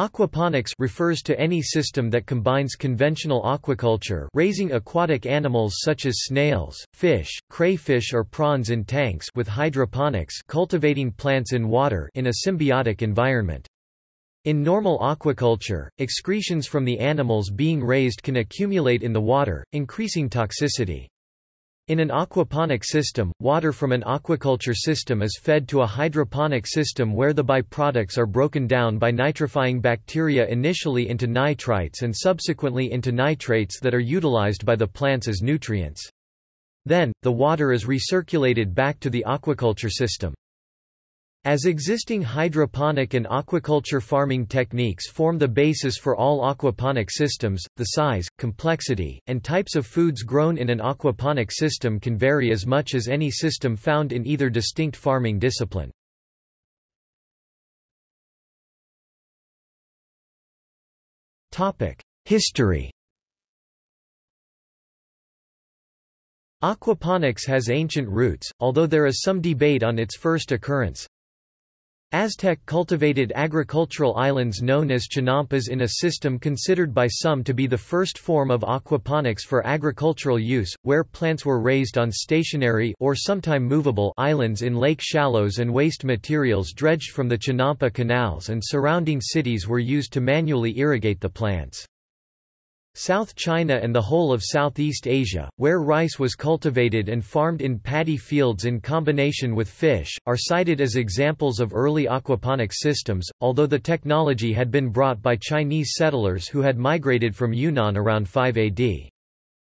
Aquaponics refers to any system that combines conventional aquaculture raising aquatic animals such as snails, fish, crayfish or prawns in tanks with hydroponics cultivating plants in water in a symbiotic environment. In normal aquaculture, excretions from the animals being raised can accumulate in the water, increasing toxicity. In an aquaponic system, water from an aquaculture system is fed to a hydroponic system where the byproducts are broken down by nitrifying bacteria initially into nitrites and subsequently into nitrates that are utilized by the plants as nutrients. Then, the water is recirculated back to the aquaculture system. As existing hydroponic and aquaculture farming techniques form the basis for all aquaponic systems, the size, complexity, and types of foods grown in an aquaponic system can vary as much as any system found in either distinct farming discipline. History Aquaponics has ancient roots, although there is some debate on its first occurrence. Aztec cultivated agricultural islands known as chinampas in a system considered by some to be the first form of aquaponics for agricultural use, where plants were raised on stationary or sometime movable islands in lake shallows and waste materials dredged from the Chinampa canals and surrounding cities were used to manually irrigate the plants. South China and the whole of Southeast Asia, where rice was cultivated and farmed in paddy fields in combination with fish, are cited as examples of early aquaponic systems, although the technology had been brought by Chinese settlers who had migrated from Yunnan around 5 AD.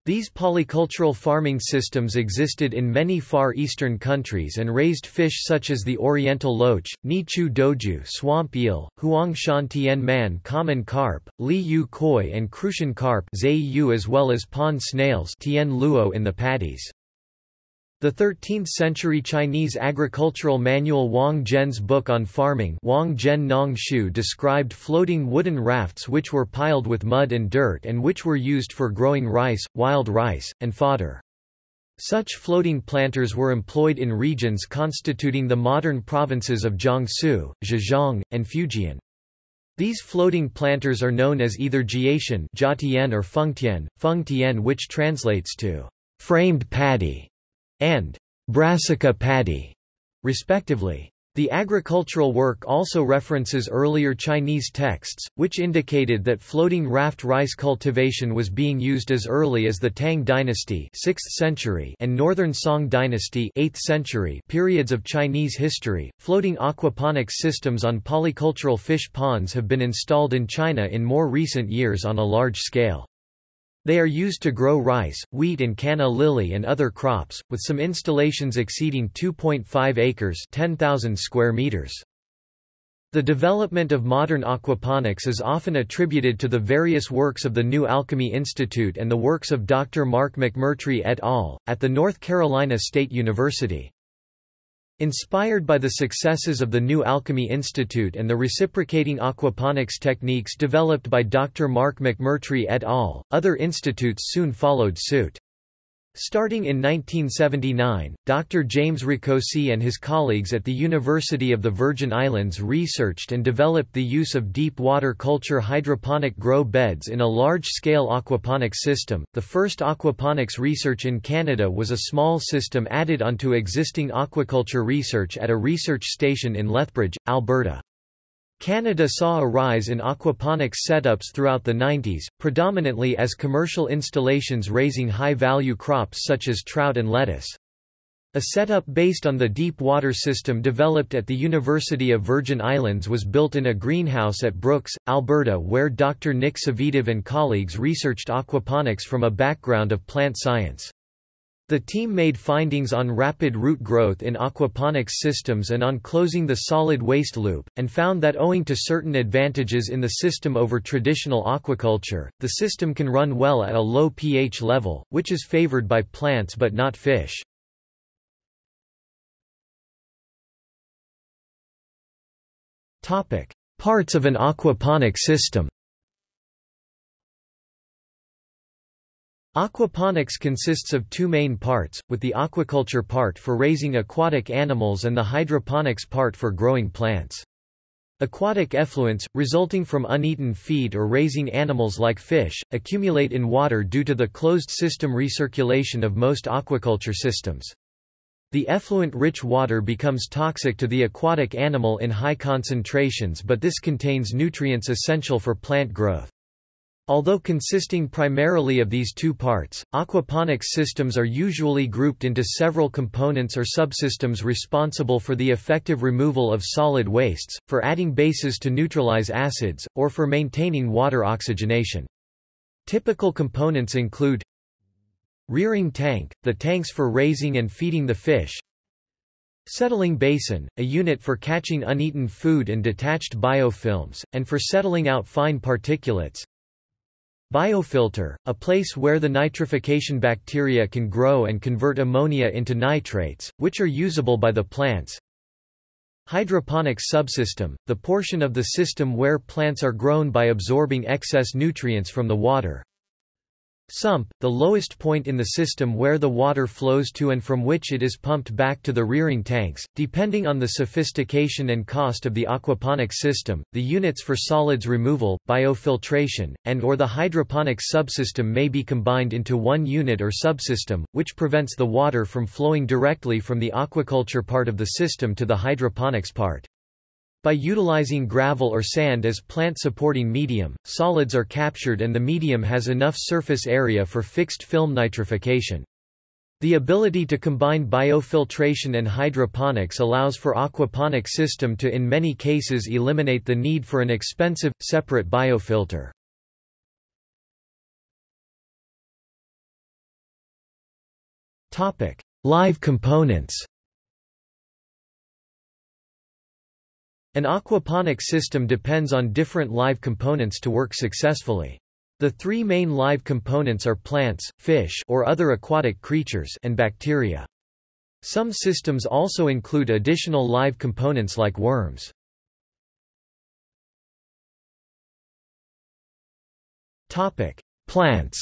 These polycultural farming systems existed in many Far Eastern countries and raised fish such as the oriental loach, Nichu doju swamp eel, Huangshan tian man common carp, Li yu koi and Crucian carp as well as pond snails tian luo in the paddies. The 13th-century Chinese agricultural manual Wang Zhen's book on farming Wang Zhen Nong Shu described floating wooden rafts which were piled with mud and dirt and which were used for growing rice, wild rice, and fodder. Such floating planters were employed in regions constituting the modern provinces of Jiangsu, Zhejiang, and Fujian. These floating planters are known as either jiatian or fengtian, fengtian which translates to framed paddy and brassica paddy, respectively. The agricultural work also references earlier Chinese texts, which indicated that floating raft rice cultivation was being used as early as the Tang dynasty 6th century and Northern Song dynasty 8th century periods of Chinese history. Floating aquaponics systems on polycultural fish ponds have been installed in China in more recent years on a large scale. They are used to grow rice, wheat and canna lily and other crops, with some installations exceeding 2.5 acres 10,000 square meters. The development of modern aquaponics is often attributed to the various works of the New Alchemy Institute and the works of Dr. Mark McMurtry et al., at the North Carolina State University. Inspired by the successes of the New Alchemy Institute and the reciprocating aquaponics techniques developed by Dr. Mark McMurtry et al., other institutes soon followed suit. Starting in 1979, Dr. James Rakocy and his colleagues at the University of the Virgin Islands researched and developed the use of deep water culture hydroponic grow beds in a large-scale aquaponics system. The first aquaponics research in Canada was a small system added onto existing aquaculture research at a research station in Lethbridge, Alberta. Canada saw a rise in aquaponics setups throughout the 90s, predominantly as commercial installations raising high-value crops such as trout and lettuce. A setup based on the deep water system developed at the University of Virgin Islands was built in a greenhouse at Brooks, Alberta where Dr. Nick Savidov and colleagues researched aquaponics from a background of plant science. The team made findings on rapid root growth in aquaponics systems and on closing the solid waste loop, and found that owing to certain advantages in the system over traditional aquaculture, the system can run well at a low pH level, which is favored by plants but not fish. Parts of an aquaponic system Aquaponics consists of two main parts, with the aquaculture part for raising aquatic animals and the hydroponics part for growing plants. Aquatic effluents, resulting from uneaten feed or raising animals like fish, accumulate in water due to the closed system recirculation of most aquaculture systems. The effluent-rich water becomes toxic to the aquatic animal in high concentrations but this contains nutrients essential for plant growth. Although consisting primarily of these two parts, aquaponics systems are usually grouped into several components or subsystems responsible for the effective removal of solid wastes, for adding bases to neutralize acids, or for maintaining water oxygenation. Typical components include Rearing tank, the tanks for raising and feeding the fish Settling basin, a unit for catching uneaten food and detached biofilms, and for settling out fine particulates Biofilter, a place where the nitrification bacteria can grow and convert ammonia into nitrates, which are usable by the plants. Hydroponics subsystem, the portion of the system where plants are grown by absorbing excess nutrients from the water. Sump, the lowest point in the system where the water flows to and from which it is pumped back to the rearing tanks. Depending on the sophistication and cost of the aquaponics system, the units for solids removal, biofiltration, and or the hydroponics subsystem may be combined into one unit or subsystem, which prevents the water from flowing directly from the aquaculture part of the system to the hydroponics part. By utilizing gravel or sand as plant-supporting medium, solids are captured and the medium has enough surface area for fixed film nitrification. The ability to combine biofiltration and hydroponics allows for aquaponic system to in many cases eliminate the need for an expensive, separate biofilter. Live components An aquaponic system depends on different live components to work successfully. The three main live components are plants, fish or other aquatic creatures and bacteria. Some systems also include additional live components like worms. Topic: Plants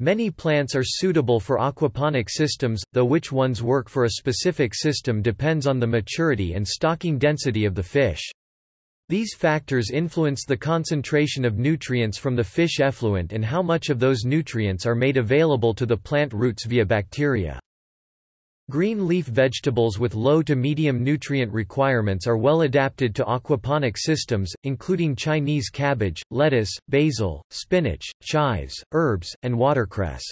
Many plants are suitable for aquaponic systems, though which ones work for a specific system depends on the maturity and stocking density of the fish. These factors influence the concentration of nutrients from the fish effluent and how much of those nutrients are made available to the plant roots via bacteria. Green leaf vegetables with low to medium nutrient requirements are well adapted to aquaponic systems, including Chinese cabbage, lettuce, basil, spinach, chives, herbs, and watercress.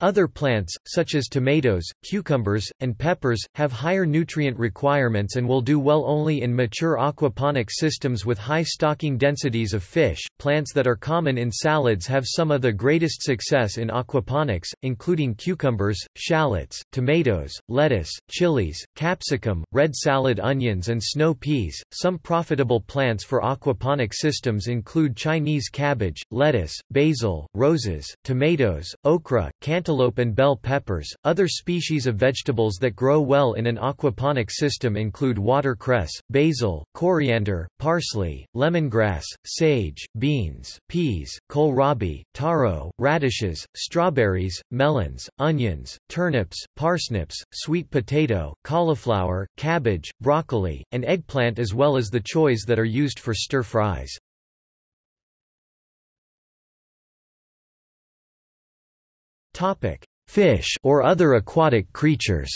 Other plants, such as tomatoes, cucumbers, and peppers, have higher nutrient requirements and will do well only in mature aquaponic systems with high stocking densities of fish. Plants that are common in salads have some of the greatest success in aquaponics, including cucumbers, shallots, tomatoes, lettuce, chilies, capsicum, red salad onions, and snow peas. Some profitable plants for aquaponic systems include Chinese cabbage, lettuce, basil, roses, tomatoes, okra, cantaloupe cantaloupe and bell peppers. Other species of vegetables that grow well in an aquaponic system include watercress, basil, coriander, parsley, lemongrass, sage, beans, peas, kohlrabi, taro, radishes, strawberries, melons, onions, turnips, parsnips, sweet potato, cauliflower, cabbage, broccoli, and eggplant as well as the choys that are used for stir fries. Topic: Fish or other aquatic creatures.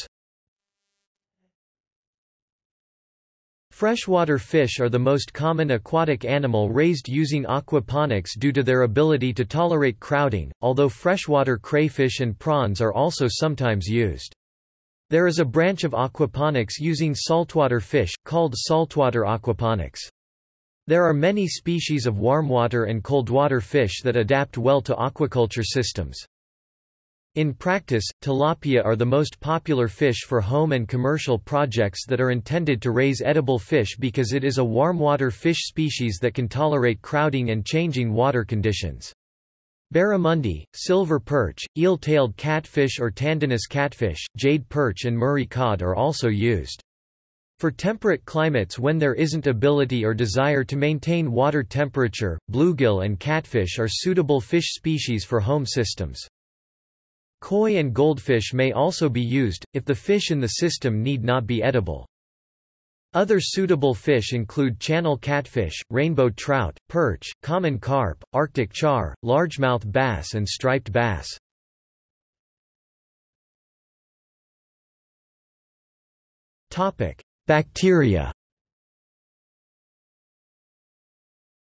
Freshwater fish are the most common aquatic animal raised using aquaponics due to their ability to tolerate crowding, although freshwater crayfish and prawns are also sometimes used. There is a branch of aquaponics using saltwater fish, called saltwater aquaponics. There are many species of warmwater and coldwater fish that adapt well to aquaculture systems. In practice, tilapia are the most popular fish for home and commercial projects that are intended to raise edible fish because it is a warmwater fish species that can tolerate crowding and changing water conditions. Barramundi, silver perch, eel-tailed catfish or tandanus catfish, jade perch and Murray cod are also used. For temperate climates when there isn't ability or desire to maintain water temperature, bluegill and catfish are suitable fish species for home systems. Koi and goldfish may also be used, if the fish in the system need not be edible. Other suitable fish include channel catfish, rainbow trout, perch, common carp, arctic char, largemouth bass and striped bass. Bacteria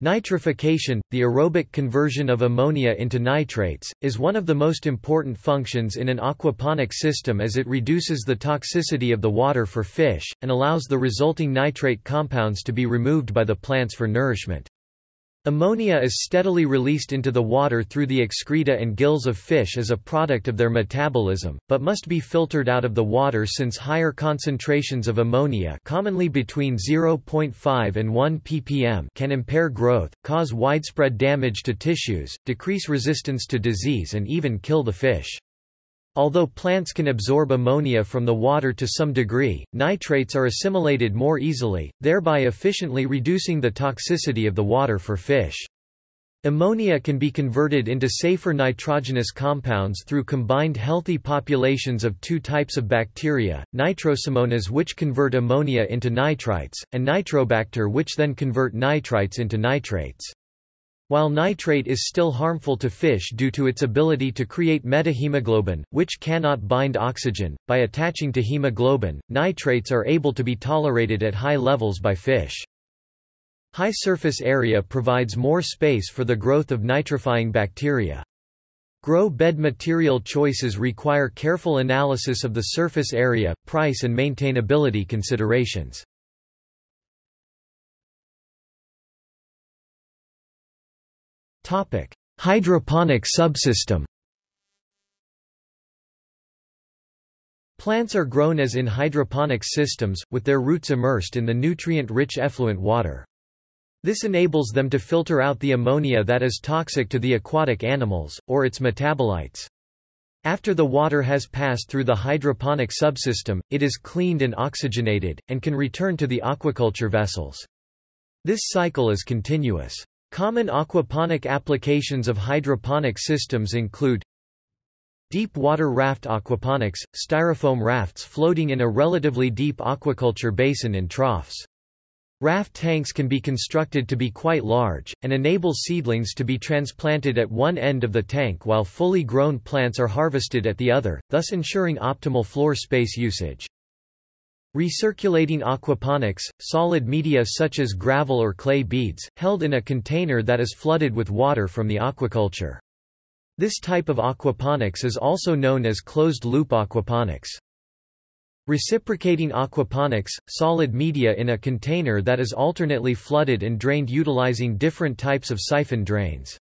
Nitrification, the aerobic conversion of ammonia into nitrates, is one of the most important functions in an aquaponic system as it reduces the toxicity of the water for fish, and allows the resulting nitrate compounds to be removed by the plants for nourishment. Ammonia is steadily released into the water through the excreta and gills of fish as a product of their metabolism, but must be filtered out of the water since higher concentrations of ammonia commonly between 0.5 and 1 ppm can impair growth, cause widespread damage to tissues, decrease resistance to disease and even kill the fish. Although plants can absorb ammonia from the water to some degree, nitrates are assimilated more easily, thereby efficiently reducing the toxicity of the water for fish. Ammonia can be converted into safer nitrogenous compounds through combined healthy populations of two types of bacteria, nitrosomonas which convert ammonia into nitrites, and nitrobacter which then convert nitrites into nitrates. While nitrate is still harmful to fish due to its ability to create methemoglobin, which cannot bind oxygen, by attaching to hemoglobin, nitrates are able to be tolerated at high levels by fish. High surface area provides more space for the growth of nitrifying bacteria. Grow bed material choices require careful analysis of the surface area, price and maintainability considerations. Topic: Hydroponic subsystem. Plants are grown as in hydroponic systems, with their roots immersed in the nutrient-rich effluent water. This enables them to filter out the ammonia that is toxic to the aquatic animals, or its metabolites. After the water has passed through the hydroponic subsystem, it is cleaned and oxygenated, and can return to the aquaculture vessels. This cycle is continuous. Common aquaponic applications of hydroponic systems include Deep water raft aquaponics, styrofoam rafts floating in a relatively deep aquaculture basin in troughs. Raft tanks can be constructed to be quite large, and enable seedlings to be transplanted at one end of the tank while fully grown plants are harvested at the other, thus ensuring optimal floor space usage. Recirculating aquaponics, solid media such as gravel or clay beads, held in a container that is flooded with water from the aquaculture. This type of aquaponics is also known as closed-loop aquaponics. Reciprocating aquaponics, solid media in a container that is alternately flooded and drained utilizing different types of siphon drains.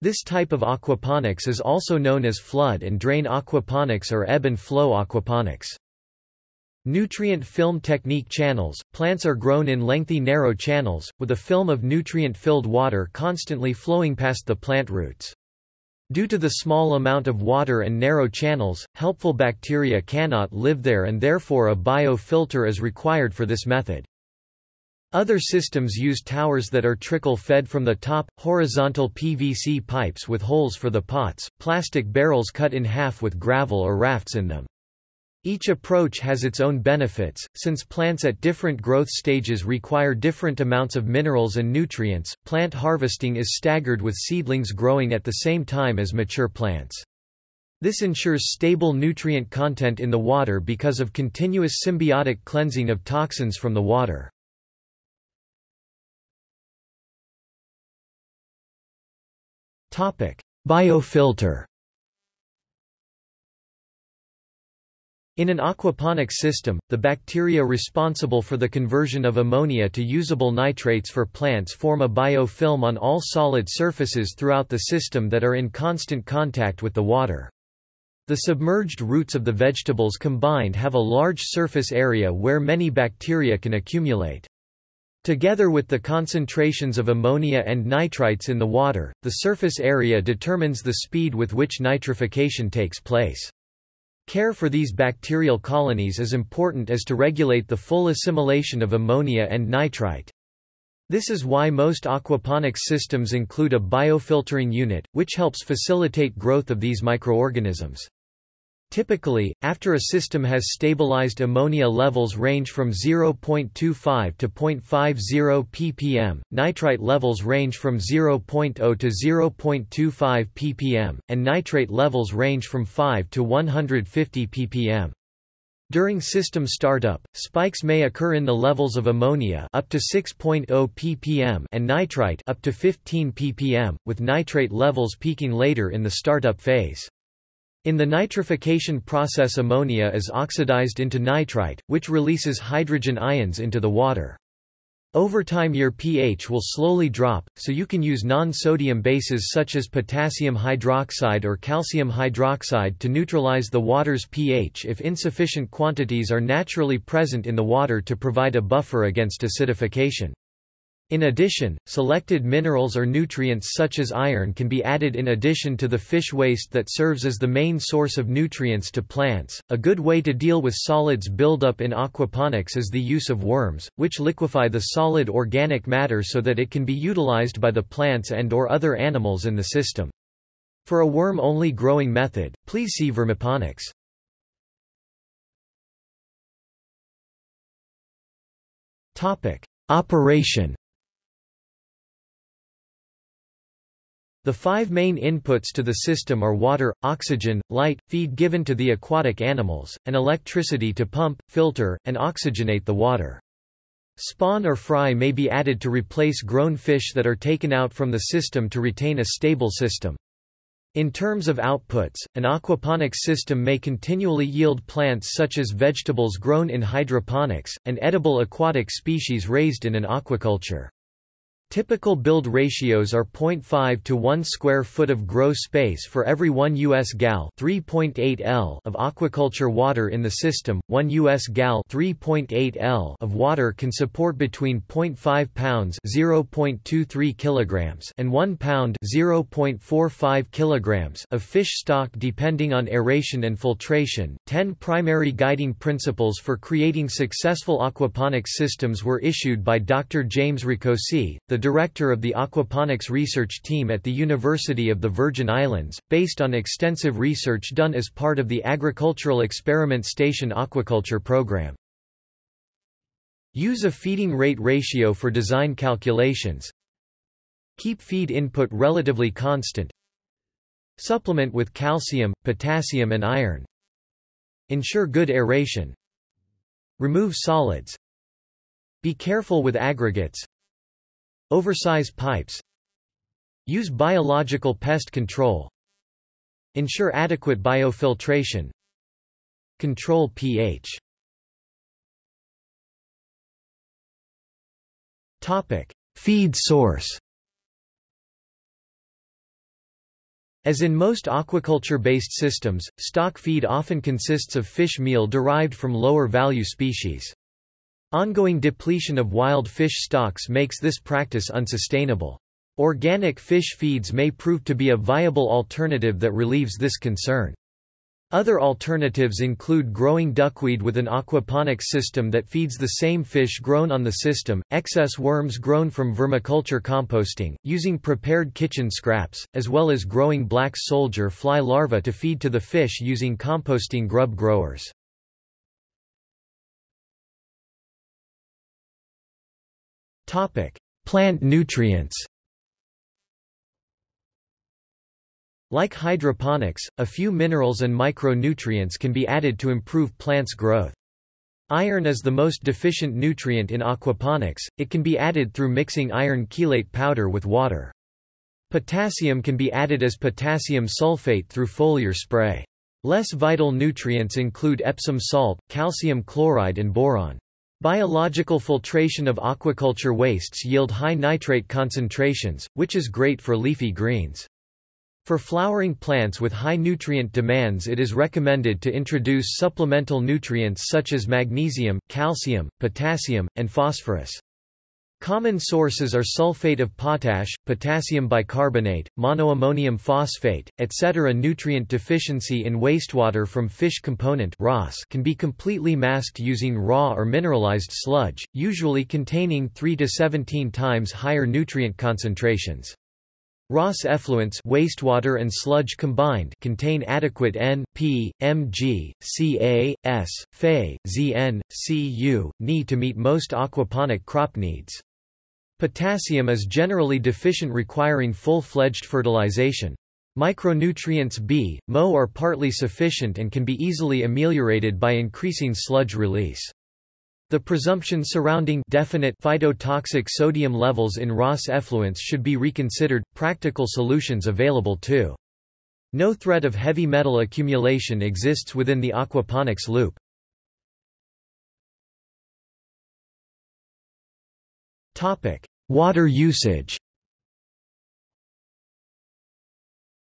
This type of aquaponics is also known as flood and drain aquaponics or ebb and flow aquaponics. Nutrient film technique channels – Plants are grown in lengthy narrow channels, with a film of nutrient-filled water constantly flowing past the plant roots. Due to the small amount of water and narrow channels, helpful bacteria cannot live there and therefore a biofilter is required for this method. Other systems use towers that are trickle-fed from the top, horizontal PVC pipes with holes for the pots, plastic barrels cut in half with gravel or rafts in them. Each approach has its own benefits, since plants at different growth stages require different amounts of minerals and nutrients. Plant harvesting is staggered with seedlings growing at the same time as mature plants. This ensures stable nutrient content in the water because of continuous symbiotic cleansing of toxins from the water. Topic: Biofilter In an aquaponics system, the bacteria responsible for the conversion of ammonia to usable nitrates for plants form a biofilm on all solid surfaces throughout the system that are in constant contact with the water. The submerged roots of the vegetables combined have a large surface area where many bacteria can accumulate. Together with the concentrations of ammonia and nitrites in the water, the surface area determines the speed with which nitrification takes place. Care for these bacterial colonies is important as to regulate the full assimilation of ammonia and nitrite. This is why most aquaponics systems include a biofiltering unit, which helps facilitate growth of these microorganisms. Typically, after a system has stabilized ammonia levels range from 0.25 to 0.50 ppm, nitrite levels range from 0.0 to 0.25 ppm, and nitrate levels range from 5 to 150 ppm. During system startup, spikes may occur in the levels of ammonia up to 6.0 ppm and nitrite up to 15 ppm, with nitrate levels peaking later in the startup phase. In the nitrification process ammonia is oxidized into nitrite, which releases hydrogen ions into the water. Over time your pH will slowly drop, so you can use non-sodium bases such as potassium hydroxide or calcium hydroxide to neutralize the water's pH if insufficient quantities are naturally present in the water to provide a buffer against acidification. In addition, selected minerals or nutrients such as iron can be added in addition to the fish waste that serves as the main source of nutrients to plants. A good way to deal with solids buildup in aquaponics is the use of worms, which liquefy the solid organic matter so that it can be utilized by the plants and or other animals in the system. For a worm-only growing method, please see vermiponics. Topic: Operation The five main inputs to the system are water, oxygen, light, feed given to the aquatic animals, and electricity to pump, filter, and oxygenate the water. Spawn or fry may be added to replace grown fish that are taken out from the system to retain a stable system. In terms of outputs, an aquaponics system may continually yield plants such as vegetables grown in hydroponics, and edible aquatic species raised in an aquaculture. Typical build ratios are 0.5 to 1 square foot of grow space for every 1 US gal 3.8 L of aquaculture water in the system. 1 US gal 3.8 L of water can support between 0.5 pounds 0.23 kilograms and 1 pound 0.45 kilograms of fish stock depending on aeration and filtration. 10 primary guiding principles for creating successful aquaponics systems were issued by Dr. James Rakocy, the the director of the aquaponics research team at the University of the Virgin Islands, based on extensive research done as part of the Agricultural Experiment Station Aquaculture Program. Use a feeding rate ratio for design calculations. Keep feed input relatively constant. Supplement with calcium, potassium and iron. Ensure good aeration. Remove solids. Be careful with aggregates. Oversize pipes Use biological pest control Ensure adequate biofiltration Control pH Topic: Feed source. As in most aquaculture-based systems, stock feed often consists of fish meal derived from lower-value species. Ongoing depletion of wild fish stocks makes this practice unsustainable. Organic fish feeds may prove to be a viable alternative that relieves this concern. Other alternatives include growing duckweed with an aquaponics system that feeds the same fish grown on the system, excess worms grown from vermiculture composting, using prepared kitchen scraps, as well as growing black soldier fly larvae to feed to the fish using composting grub growers. Topic: Plant nutrients. Like hydroponics, a few minerals and micronutrients can be added to improve plants' growth. Iron is the most deficient nutrient in aquaponics, it can be added through mixing iron chelate powder with water. Potassium can be added as potassium sulfate through foliar spray. Less vital nutrients include Epsom salt, calcium chloride and boron. Biological filtration of aquaculture wastes yield high nitrate concentrations, which is great for leafy greens. For flowering plants with high nutrient demands it is recommended to introduce supplemental nutrients such as magnesium, calcium, potassium, and phosphorus. Common sources are sulfate of potash, potassium bicarbonate, monoammonium phosphate, etc. Nutrient deficiency in wastewater from fish component can be completely masked using raw or mineralized sludge, usually containing 3 to 17 times higher nutrient concentrations. RAS effluents wastewater and sludge combined contain adequate N, P, Mg, Ca, S, Fe, Zn, Cu, Ni to meet most aquaponic crop needs. Potassium is generally deficient requiring full-fledged fertilization. Micronutrients B, Mo are partly sufficient and can be easily ameliorated by increasing sludge release. The presumption surrounding definite phytotoxic sodium levels in RAS effluents should be reconsidered. Practical solutions available too. No threat of heavy metal accumulation exists within the aquaponics loop. Topic: Water usage.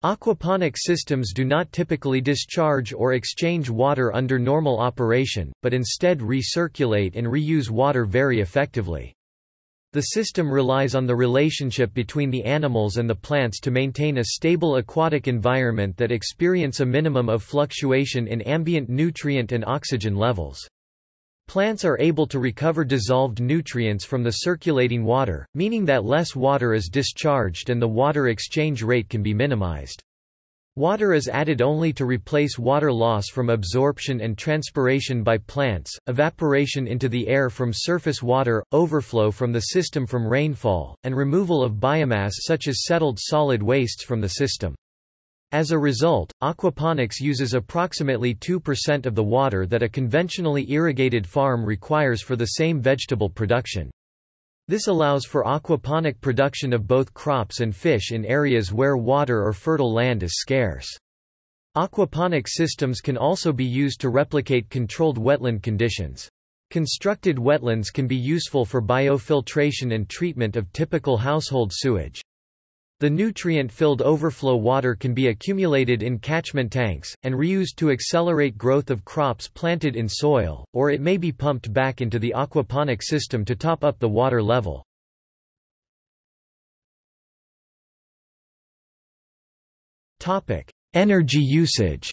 Aquaponic systems do not typically discharge or exchange water under normal operation, but instead recirculate and reuse water very effectively. The system relies on the relationship between the animals and the plants to maintain a stable aquatic environment that experience a minimum of fluctuation in ambient nutrient and oxygen levels. Plants are able to recover dissolved nutrients from the circulating water, meaning that less water is discharged and the water exchange rate can be minimized. Water is added only to replace water loss from absorption and transpiration by plants, evaporation into the air from surface water, overflow from the system from rainfall, and removal of biomass such as settled solid wastes from the system. As a result, aquaponics uses approximately 2% of the water that a conventionally irrigated farm requires for the same vegetable production. This allows for aquaponic production of both crops and fish in areas where water or fertile land is scarce. Aquaponic systems can also be used to replicate controlled wetland conditions. Constructed wetlands can be useful for biofiltration and treatment of typical household sewage. The nutrient-filled overflow water can be accumulated in catchment tanks, and reused to accelerate growth of crops planted in soil, or it may be pumped back into the aquaponic system to top up the water level. Energy usage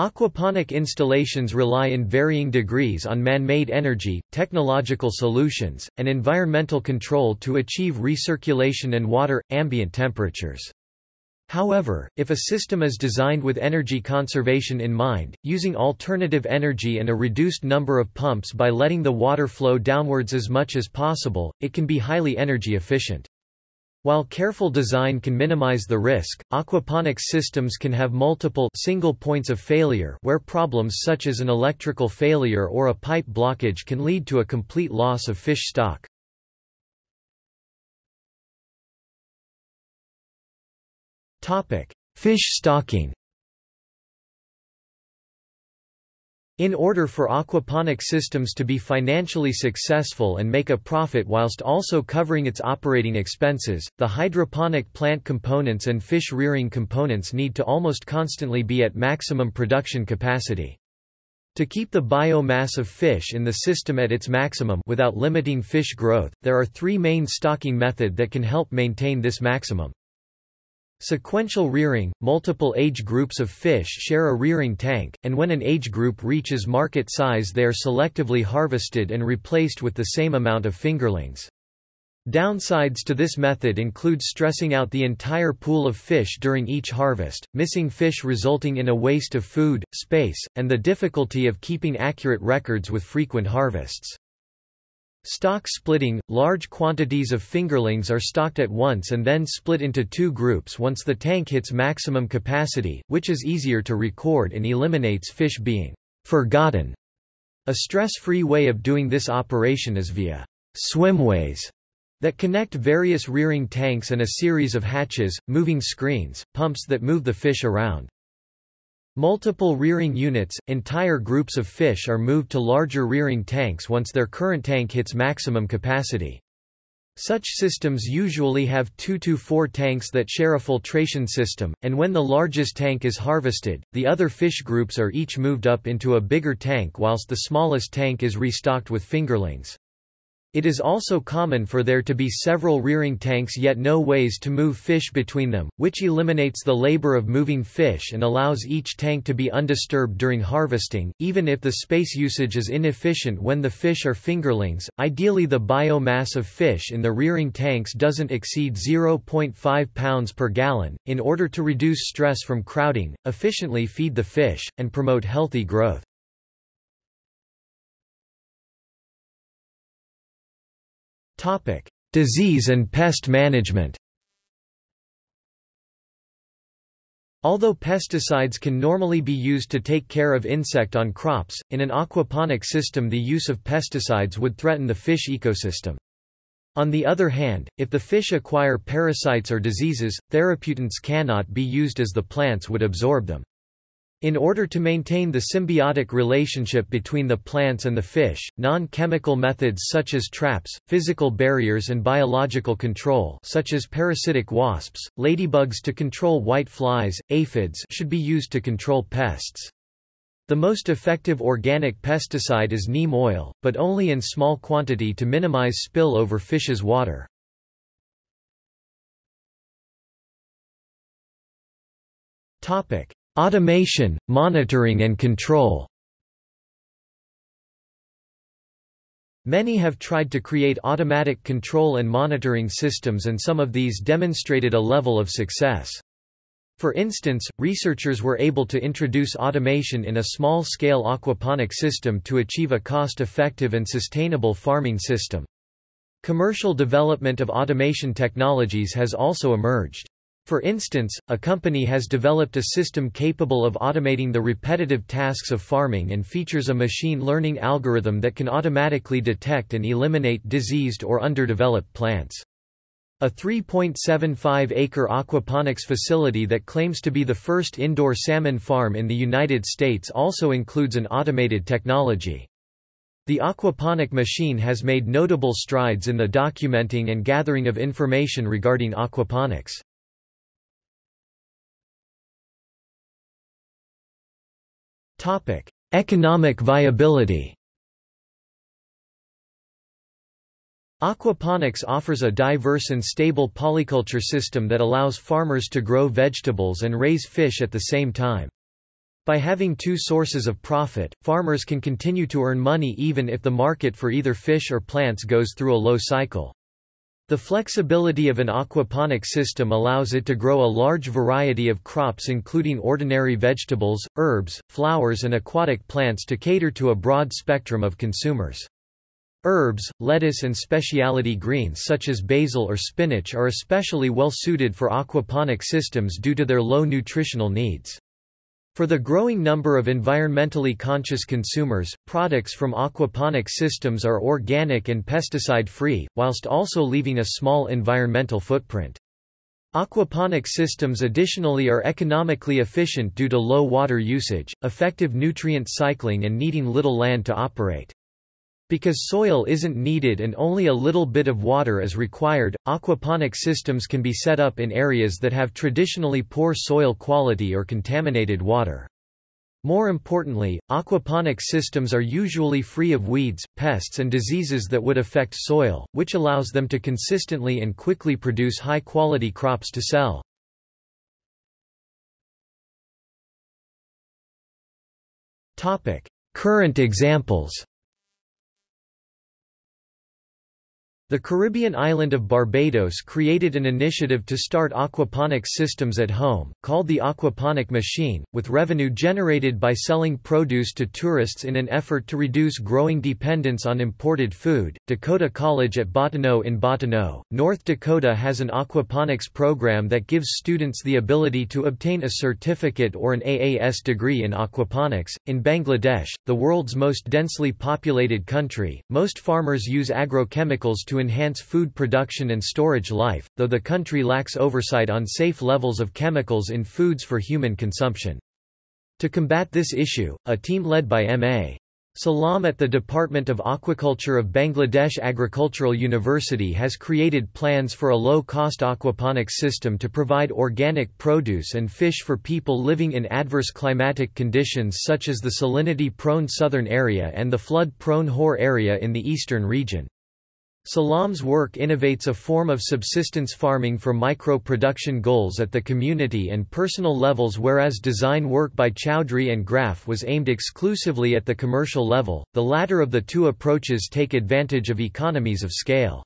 Aquaponic installations rely in varying degrees on man-made energy, technological solutions, and environmental control to achieve recirculation and water, ambient temperatures. However, if a system is designed with energy conservation in mind, using alternative energy and a reduced number of pumps by letting the water flow downwards as much as possible, it can be highly energy efficient. While careful design can minimize the risk, aquaponics systems can have multiple single points of failure where problems such as an electrical failure or a pipe blockage can lead to a complete loss of fish stock. Fish stocking In order for aquaponic systems to be financially successful and make a profit whilst also covering its operating expenses, the hydroponic plant components and fish rearing components need to almost constantly be at maximum production capacity. To keep the biomass of fish in the system at its maximum without limiting fish growth, there are three main stocking method that can help maintain this maximum. Sequential rearing – Multiple age groups of fish share a rearing tank, and when an age group reaches market size they are selectively harvested and replaced with the same amount of fingerlings. Downsides to this method include stressing out the entire pool of fish during each harvest, missing fish resulting in a waste of food, space, and the difficulty of keeping accurate records with frequent harvests. Stock splitting – Large quantities of fingerlings are stocked at once and then split into two groups once the tank hits maximum capacity, which is easier to record and eliminates fish being «forgotten». A stress-free way of doing this operation is via «swimways» that connect various rearing tanks and a series of hatches, moving screens, pumps that move the fish around. Multiple rearing units, entire groups of fish are moved to larger rearing tanks once their current tank hits maximum capacity. Such systems usually have 2 to 4 tanks that share a filtration system, and when the largest tank is harvested, the other fish groups are each moved up into a bigger tank whilst the smallest tank is restocked with fingerlings. It is also common for there to be several rearing tanks yet no ways to move fish between them, which eliminates the labor of moving fish and allows each tank to be undisturbed during harvesting, even if the space usage is inefficient when the fish are fingerlings. Ideally, the biomass of fish in the rearing tanks doesn't exceed 0.5 pounds per gallon, in order to reduce stress from crowding, efficiently feed the fish, and promote healthy growth. Topic: Disease and pest management. Although pesticides can normally be used to take care of insect on crops, in an aquaponic system the use of pesticides would threaten the fish ecosystem. On the other hand, if the fish acquire parasites or diseases, therapeutants cannot be used as the plants would absorb them. In order to maintain the symbiotic relationship between the plants and the fish, non-chemical methods such as traps, physical barriers and biological control such as parasitic wasps, ladybugs to control white flies, aphids should be used to control pests. The most effective organic pesticide is neem oil, but only in small quantity to minimize spill over fish's water. Topic: Automation, monitoring and control Many have tried to create automatic control and monitoring systems and some of these demonstrated a level of success. For instance, researchers were able to introduce automation in a small-scale aquaponic system to achieve a cost-effective and sustainable farming system. Commercial development of automation technologies has also emerged. For instance, a company has developed a system capable of automating the repetitive tasks of farming and features a machine learning algorithm that can automatically detect and eliminate diseased or underdeveloped plants. A 3.75-acre aquaponics facility that claims to be the first indoor salmon farm in the United States also includes an automated technology. The aquaponic machine has made notable strides in the documenting and gathering of information regarding aquaponics. Topic: Economic viability. Aquaponics offers a diverse and stable polyculture system that allows farmers to grow vegetables and raise fish at the same time. By having two sources of profit, farmers can continue to earn money even if the market for either fish or plants goes through a low cycle. The flexibility of an aquaponic system allows it to grow a large variety of crops including ordinary vegetables, herbs, flowers and aquatic plants to cater to a broad spectrum of consumers. Herbs, lettuce and specialty greens such as basil or spinach are especially well suited for aquaponic systems due to their low nutritional needs. For the growing number of environmentally conscious consumers, products from aquaponic systems are organic and pesticide-free, whilst also leaving a small environmental footprint. Aquaponic systems additionally are economically efficient due to low water usage, effective nutrient cycling and needing little land to operate. Because soil isn't needed and only a little bit of water is required, aquaponic systems can be set up in areas that have traditionally poor soil quality or contaminated water. More importantly, aquaponic systems are usually free of weeds, pests and diseases that would affect soil, which allows them to consistently and quickly produce high-quality crops to sell. Current examples The Caribbean island of Barbados created an initiative to start aquaponics systems at home, called the Aquaponic Machine, with revenue generated by selling produce to tourists in an effort to reduce growing dependence on imported food. Dakota College at Bottineau in Bottineau, North Dakota has an aquaponics program that gives students the ability to obtain a certificate or an AAS degree in aquaponics. In Bangladesh, the world's most densely populated country, most farmers use agrochemicals to enhance food production and storage life, though the country lacks oversight on safe levels of chemicals in foods for human consumption. To combat this issue, a team led by M.A. Salam at the Department of Aquaculture of Bangladesh Agricultural University has created plans for a low-cost aquaponics system to provide organic produce and fish for people living in adverse climatic conditions such as the salinity-prone southern area and the flood-prone Haor area in the eastern region. Salam's work innovates a form of subsistence farming for micro-production goals at the community and personal levels whereas design work by Chowdhury and Graf was aimed exclusively at the commercial level, the latter of the two approaches take advantage of economies of scale.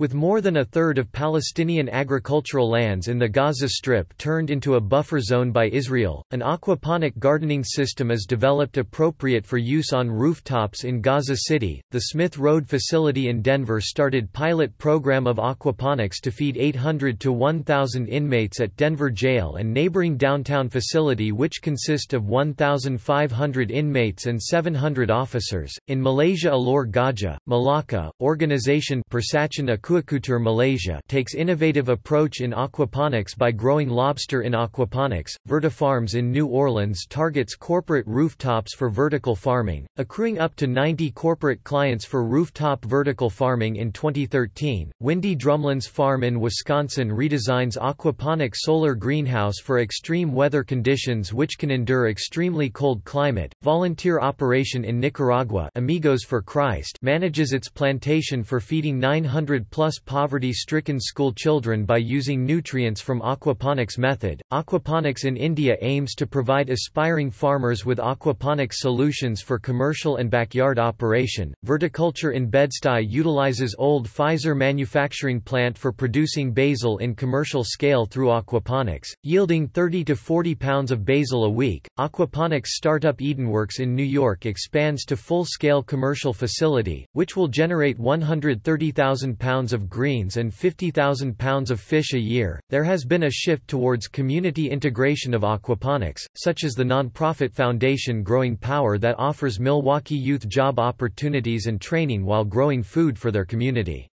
With more than a third of Palestinian agricultural lands in the Gaza Strip turned into a buffer zone by Israel, an aquaponic gardening system is developed appropriate for use on rooftops in Gaza City. The Smith Road facility in Denver started pilot program of aquaponics to feed 800 to 1,000 inmates at Denver Jail and neighboring downtown facility which consist of 1,500 inmates and 700 officers. In Malaysia Alor Gajah, Malacca, organization Persatuan Aquaculture Malaysia takes innovative approach in aquaponics by growing lobster in aquaponics. Vertifarms in New Orleans targets corporate rooftops for vertical farming, accruing up to 90 corporate clients for rooftop vertical farming in 2013. Windy Drumlins Farm in Wisconsin redesigns aquaponic solar greenhouse for extreme weather conditions which can endure extremely cold climate. Volunteer operation in Nicaragua, Amigos for Christ, manages its plantation for feeding 900 plus poverty-stricken school children by using nutrients from aquaponics method. Aquaponics in India aims to provide aspiring farmers with aquaponics solutions for commercial and backyard operation. Verticulture in Bed-Stuy utilizes old Pfizer manufacturing plant for producing basil in commercial scale through aquaponics, yielding 30 to 40 pounds of basil a week. Aquaponics startup Edenworks in New York expands to full-scale commercial facility, which will generate 130,000 pounds of greens and 50,000 pounds of fish a year. There has been a shift towards community integration of aquaponics, such as the nonprofit foundation Growing Power that offers Milwaukee youth job opportunities and training while growing food for their community.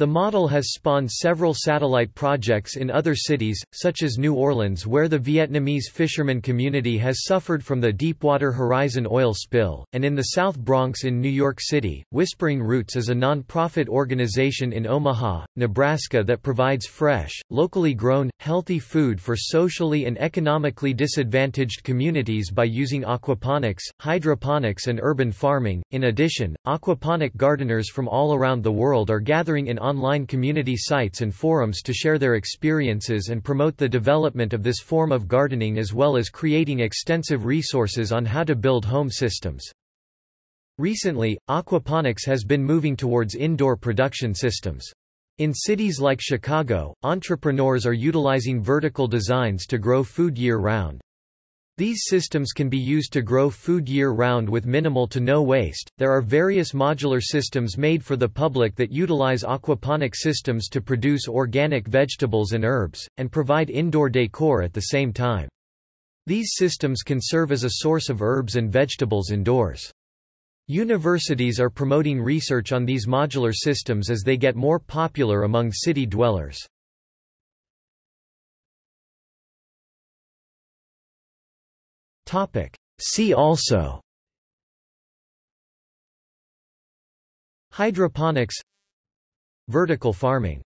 The model has spawned several satellite projects in other cities, such as New Orleans where the Vietnamese fisherman community has suffered from the Deepwater Horizon oil spill, and in the South Bronx in New York City. Whispering Roots is a non-profit organization in Omaha, Nebraska that provides fresh, locally grown, healthy food for socially and economically disadvantaged communities by using aquaponics, hydroponics and urban farming. In addition, aquaponic gardeners from all around the world are gathering in online community sites and forums to share their experiences and promote the development of this form of gardening as well as creating extensive resources on how to build home systems. Recently, aquaponics has been moving towards indoor production systems. In cities like Chicago, entrepreneurs are utilizing vertical designs to grow food year-round. These systems can be used to grow food year-round with minimal to no waste. There are various modular systems made for the public that utilize aquaponic systems to produce organic vegetables and herbs, and provide indoor decor at the same time. These systems can serve as a source of herbs and vegetables indoors. Universities are promoting research on these modular systems as they get more popular among city dwellers. See also Hydroponics Vertical farming